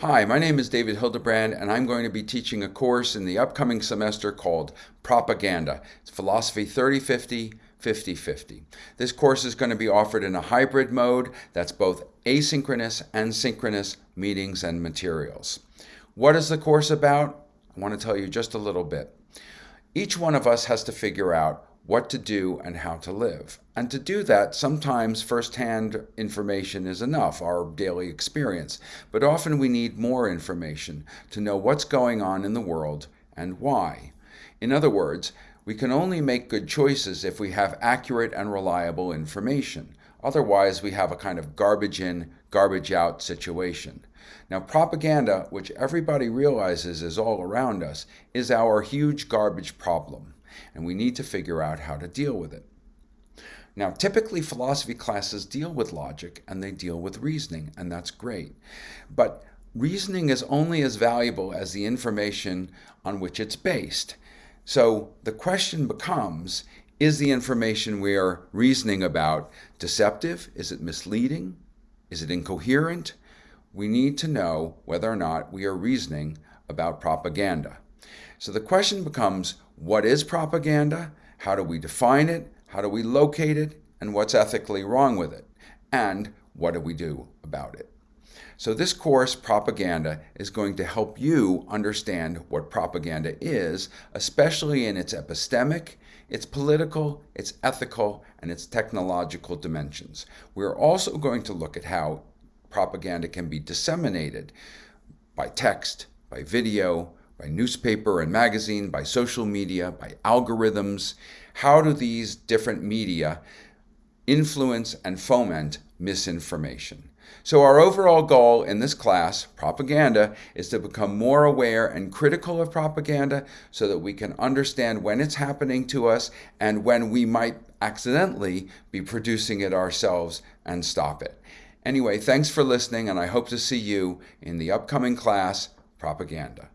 Hi, my name is David Hildebrand, and I'm going to be teaching a course in the upcoming semester called Propaganda. It's Philosophy 3050 50-50. This course is going to be offered in a hybrid mode that's both asynchronous and synchronous meetings and materials. What is the course about? I want to tell you just a little bit. Each one of us has to figure out what to do and how to live. And to do that, sometimes firsthand information is enough, our daily experience. But often we need more information to know what's going on in the world and why. In other words, we can only make good choices if we have accurate and reliable information. Otherwise, we have a kind of garbage in, garbage out situation. Now, propaganda, which everybody realizes is all around us, is our huge garbage problem and we need to figure out how to deal with it. Now, typically philosophy classes deal with logic and they deal with reasoning, and that's great. But reasoning is only as valuable as the information on which it's based. So the question becomes, is the information we are reasoning about deceptive? Is it misleading? Is it incoherent? We need to know whether or not we are reasoning about propaganda. So the question becomes, what is propaganda? How do we define it? How do we locate it? And what's ethically wrong with it? And what do we do about it? So this course, Propaganda, is going to help you understand what propaganda is, especially in its epistemic, its political, its ethical, and its technological dimensions. We're also going to look at how propaganda can be disseminated by text, by video, by newspaper and magazine, by social media, by algorithms. How do these different media influence and foment misinformation? So our overall goal in this class, propaganda, is to become more aware and critical of propaganda so that we can understand when it's happening to us and when we might accidentally be producing it ourselves and stop it. Anyway, thanks for listening and I hope to see you in the upcoming class, Propaganda.